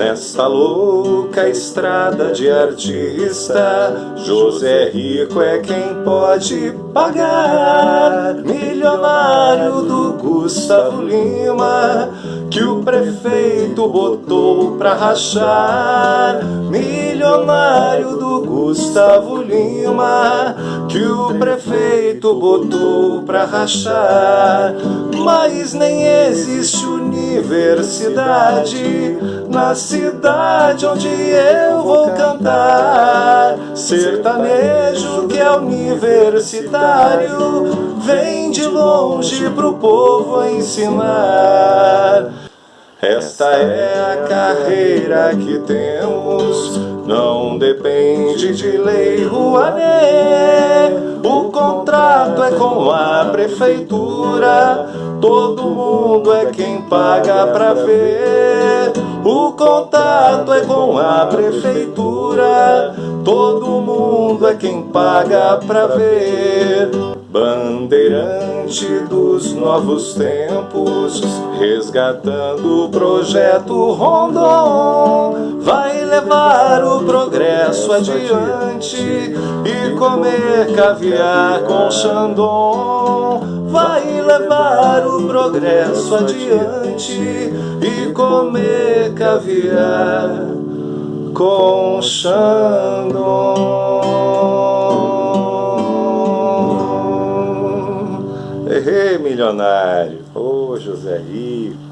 Nessa louca estrada de artista, José Rico é quem pode pagar. Milionário do Gustavo Lima, que o prefeito botou pra rachar. Milionário do Gustavo Lima, que o prefeito botou pra rachar. Mas nem existe universidade na cidade onde eu vou cantar. Sertanejo que é universitário, vem de longe pro povo ensinar. Esta é a carreira que temos, depende de lei Rouanet. O contrato é com a prefeitura, todo mundo é quem paga pra ver. O contato é com a prefeitura, todo mundo é quem paga pra ver. Bandeirante dos novos tempos, resgatando o projeto Rondon, vai levar o progresso adiante e comer caviar com Xandon. Vai levar o progresso adiante e comer caviar com Xandon. Errei, milionário. Ô, oh, José Rico.